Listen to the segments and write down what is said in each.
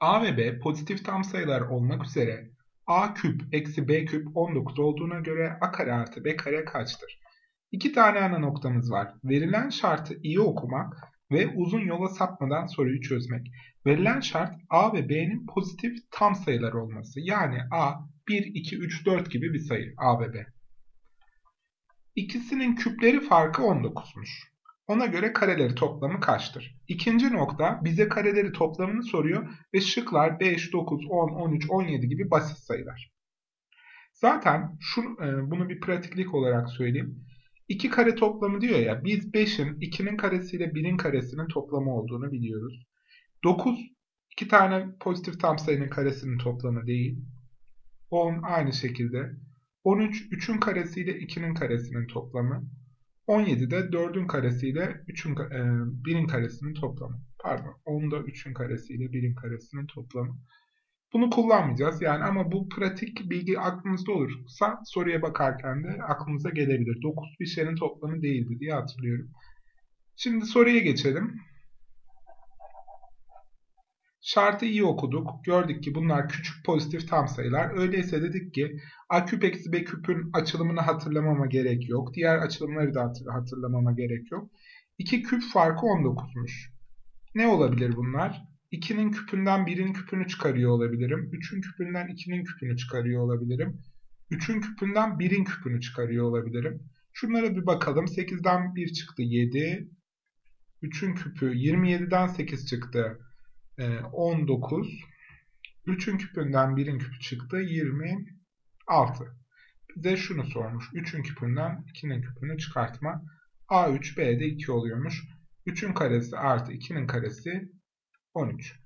A ve B pozitif tam sayılar olmak üzere A küp eksi B küp 19 olduğuna göre A kare artı B kare kaçtır? İki tane ana noktamız var. Verilen şartı iyi okumak ve uzun yola sapmadan soruyu çözmek. Verilen şart A ve B'nin pozitif tam sayılar olması. Yani A 1, 2, 3, 4 gibi bir sayı A ve B. İkisinin küpleri farkı 19'muş. Ona göre kareleri toplamı kaçtır? İkinci nokta bize kareleri toplamını soruyor ve şıklar 5, 9, 10, 13, 17 gibi basit sayılar. Zaten şu, e, bunu bir pratiklik olarak söyleyeyim. 2 kare toplamı diyor ya biz 5'in 2'nin karesiyle 1'in karesinin toplamı olduğunu biliyoruz. 9 2 tane pozitif tam sayının karesinin toplamı değil. 10 aynı şekilde. 13 3'ün karesiyle 2'nin karesinin toplamı. 17 de 4'ün karesiyle 3'ün, e, 1'in karesinin toplamı. Pardon 10'da 3'ün karesiyle 1'in karesinin toplamı. Bunu kullanmayacağız yani ama bu pratik bilgi aklınızda olursa soruya bakarken de aklınıza gelebilir. 9 bir şeyin toplamı değildi diye hatırlıyorum. Şimdi soruya geçelim. Şartı iyi okuduk. Gördük ki bunlar küçük pozitif tam sayılar. Öyleyse dedik ki a küp eksi b küpün açılımını hatırlamama gerek yok. Diğer açılımları da hatırlamama gerek yok. 2 küp farkı 19'muş. Ne olabilir bunlar? 2'nin küpünden 1'in küpünü çıkarıyor olabilirim. 3'ün küpünden 2'nin küpünü çıkarıyor olabilirim. 3'ün küpünden 1'in küpünü çıkarıyor olabilirim. Şunlara bir bakalım. 8'den 1 çıktı 7. 3'ün küpü 27'den 8 çıktı. 19. Ee, 3'ün küpünden 1'in küpü çıktı. 26. Bize şunu sormuş. 3'ün küpünden 2'nin küpünü çıkartma. A3 B'de 2 oluyormuş. 3'ün karesi artı 2'nin karesi 13.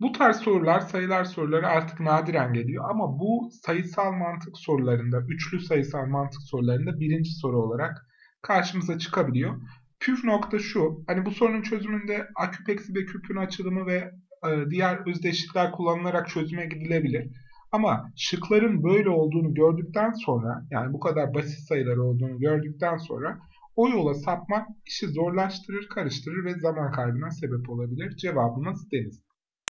Bu tarz sorular, sayılar soruları artık nadiren geliyor ama bu sayısal mantık sorularında, üçlü sayısal mantık sorularında birinci soru olarak karşımıza çıkabiliyor. Püf nokta şu, hani bu sorunun çözümünde a küp eksi b küpün açılımı ve e, diğer özdeşlikler kullanılarak çözüme gidilebilir. Ama şıkların böyle olduğunu gördükten sonra, yani bu kadar basit sayılar olduğunu gördükten sonra o yola sapmak işi zorlaştırır, karıştırır ve zaman kaybına sebep olabilir. Cevabımız deniz.